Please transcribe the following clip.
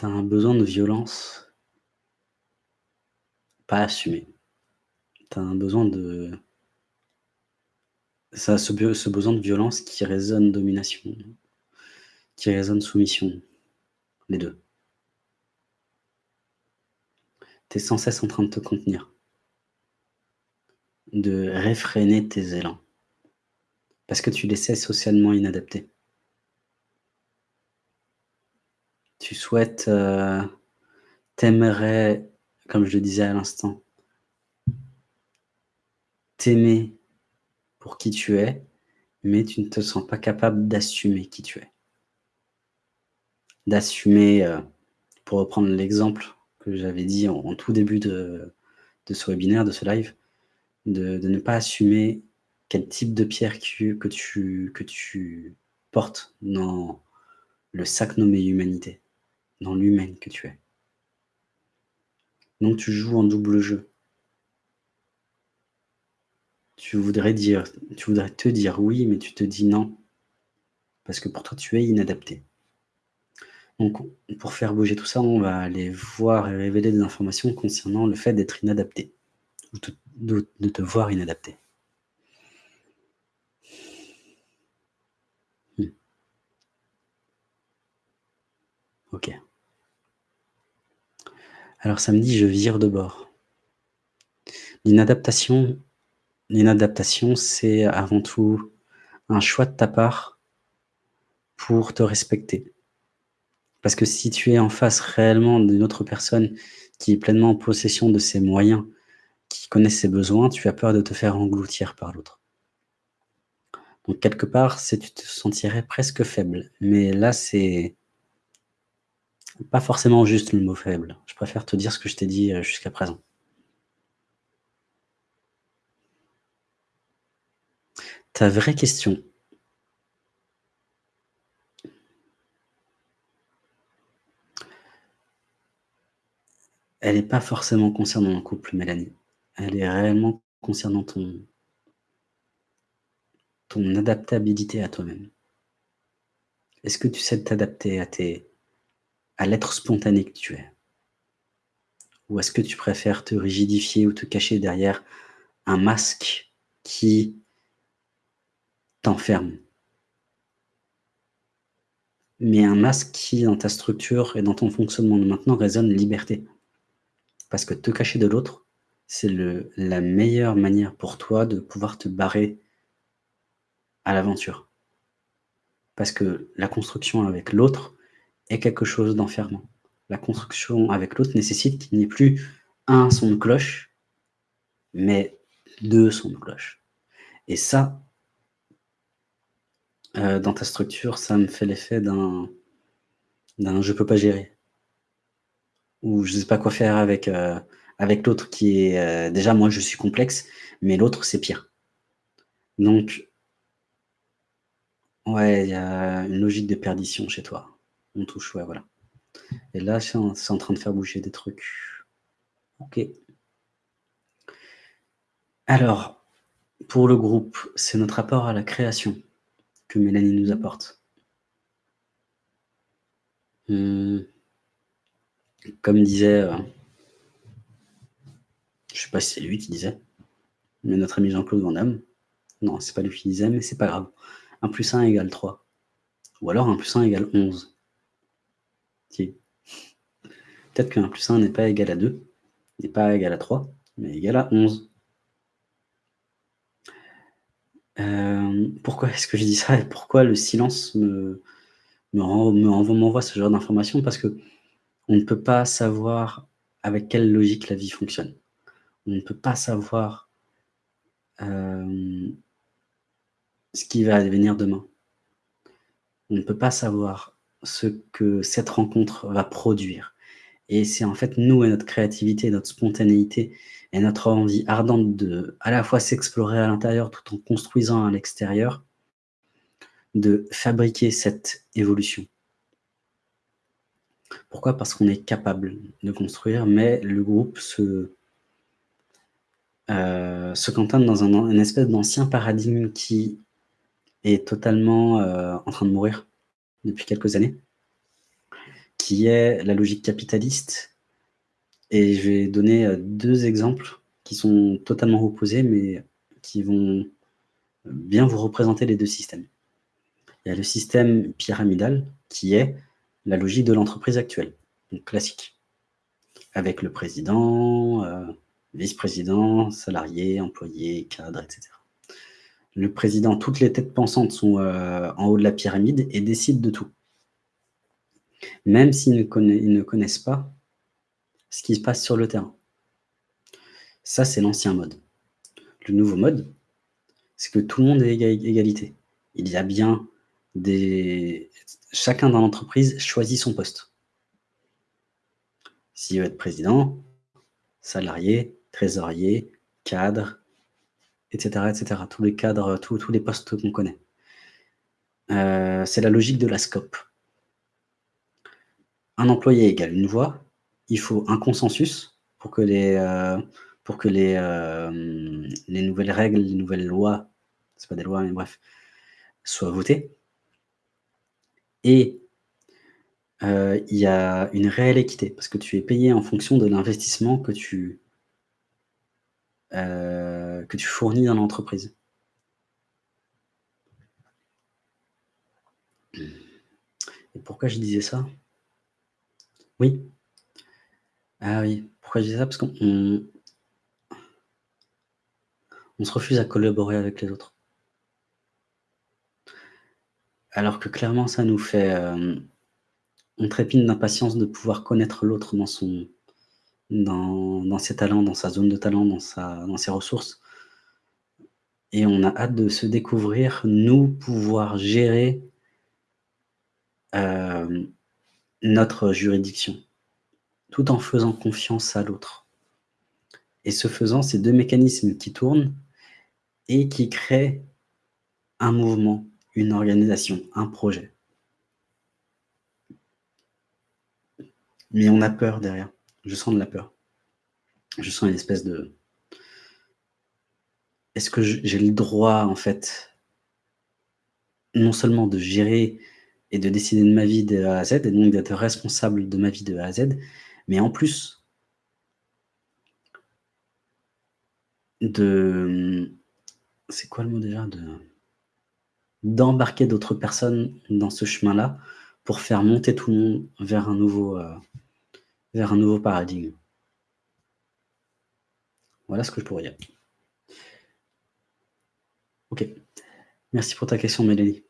Tu as un besoin de violence pas assumé. Tu as un besoin de ce be ce besoin de violence qui résonne domination, qui résonne soumission, les 2. Tu es sans cesse en train de te contenir. De réfréner tes élans. Parce que tu les sais socialement inadaptés. Tu souhaites, heu, tu aimerais, comme je le disais à l'instant t'aimer pour qui tu es, mais tu ne te sens pas capable d'assumer qui tu es. D'assumer, heu, pour reprendre l'exemple que j'avais dit en tout début de ce webinaire, de ce live, de ne pas assumer quel type de pierre que tu portes dans le sac nommé humanité, dans l'humaine que tu es. Donc tu joues un double jeu. Tu voudrais dire tu voudrais te dire «oui», mais tu te dis «non». Parce que pour toi, tu es inadapté. Donc pour faire bouger tout ça, on va aller voir et révéler des informations concernant le fait d'être inadapté ou de te voir inadapté. Mmh. OK. Alors ça me dit: «Je vire de bord». L'inadaptation c'est avant tout un choix de ta part pour te respecter. Parce que si tu es en face réellement d'une autre personne qui est pleinement en possession de ses moyens, qui connaît ses besoins, tu as peur de te faire engloutir par l'autre. Donc quelque part, tu te sentirais presque faible, mais là, c'est pas forcément juste le mot faible. Je préfère te dire ce que je t'ai dit, heu, jusqu'à présent. Ta vraie question elle est pas forcément concernant un couple, Mélanie. Elle est réellement concernant ton ton adaptabilité à toi-même. Est-ce que tu sais t'adapter à tes à l'être spontané que tu es? Ou est-ce que tu préfères te rigidifier ou te cacher derrière un masque qui t'enferme? Mais un masque qui, dans ta structure et dans ton fonctionnement de maintenant, résonne liberté? Parce que te cacher de l'autre, c'est la meilleure manière pour toi de pouvoir te barrer à l'aventure. Parce que la construction avec l'autre est quelque chose d'enfermant. La construction avec l'autre nécessite qu'il n'y ait plus 1 son de cloche, mais 2 sons de cloche. Et ça heu, dans ta structure, ça me fait l'effet d'un d'un «je peux pas gérer». Ou je sais pas quoi faire avec, heu, avec l'autre qui est, heu déjà moi je suis complexe, mais l'autre c'est pire. Donc Ouais, il y a une logique de perdition chez toi. On touche, ouais, voilà. Et là, c'est en train de faire bouger des trucs. OK. Alors, pour le groupe, c'est notre rapport à la création que Mélanie nous apporte. Mmh. Comme disait, heu je sais pas si c'est lui qui disait, mais notre ami Jean-Claude Van Damme. Non, c'est pas lui qui disait, mais c'est pas grave. 1 + 1 = 3. Ou alors 1 + 1 = 11. Peut-être que 1 + 1 n'est pas égal à 2, n'est pas égal à 3, mais égal à 11. Hem, pourquoi est-ce que je dis ça et pourquoi le silence me me m'envoie ce genre d'informations? Parce qu'on ne peut pas savoir avec quelle logique la vie fonctionne. On ne peut pas savoir hem ce qui va advenir demain. On ne peut pas savoir ce que cette rencontre va produire et c'est en fait nous et notre créativité, notre spontanéité et notre envie ardente de, à la fois s'explorer à l'intérieur tout en construisant à l'extérieur, de fabriquer cette évolution. Pourquoi? Parce qu'on est capable de construire, mais le groupe se se cantonne dans un une espèce d'ancien paradigme qui est totalement, heu, en train de mourir depuis quelques années qui est la logique capitaliste et je vais donner, heu, 2 exemples qui sont totalement opposés, mais qui vont bien vous représenter les 2 systèmes. Il y a le système pyramidal qui est la logique de l'entreprise actuelle, donc classique, avec le président, heu, vice-président, salariés, employés, cadres, et cetera. Le président, toutes les têtes pensantes sont, heu, en haut de la pyramide et décident de tout. Même s'ils ne ne connaissent pas ce qui se passe sur le terrain. Ça, c'est l'ancien mode. Le nouveau mode, c'est que tout le monde est éga égalité. Il y a bien des chacun dans l'entreprise choisit son poste. S'il veut être président, salarié, trésorier, cadre, et cetera, et cetera. Tous les cadres, tous tous les postes qu'on connaît. Heu, c'est la logique de la SCOP. Un employé égale une voix, il faut un consensus pour que les, heu, pour que les, les nouvelles règles, les nouvelles lois, c'est pas des lois, mais bref, soient votées. Et il y a une réelle équité parce que tu es payé en fonction de l'investissement que tu heu, que tu fournis dans l'entreprise. Et pourquoi je disais ça? Oui. Ah oui, pourquoi je dis ça? Parce qu'on on on se refuse à collaborer avec les autres. Alors que clairement ça nous fait, hem, on trépigne d'impatience de pouvoir connaître l'autre dans son dans ses talents, dans sa zone de talent, dans sa dans ses ressources et on a hâte de se découvrir, nous, pouvoir gérer hem, notre juridiction, tout en faisant confiance à l'autre. Et ce faisant, c'est 2 mécanismes qui tournent et qui créent un mouvement, une organisation, un projet. Mais on a peur derrière. Je sens de la peur. Je sens une espèce de est-ce que j'ai le droit, en fait non seulement de gérer et de décider de ma vie de A à Z et donc d'être responsable de ma vie de A à Z, mais en plus de, c'est quoi le mot déjà? De d'embarquer d'autres personnes dans ce chemin-là, pour faire monter tout le monde vers un nouveau, heu, vers un nouveau paradigme. Voilà ce que je pourrais dire. OK. Merci pour ta question Mélanie.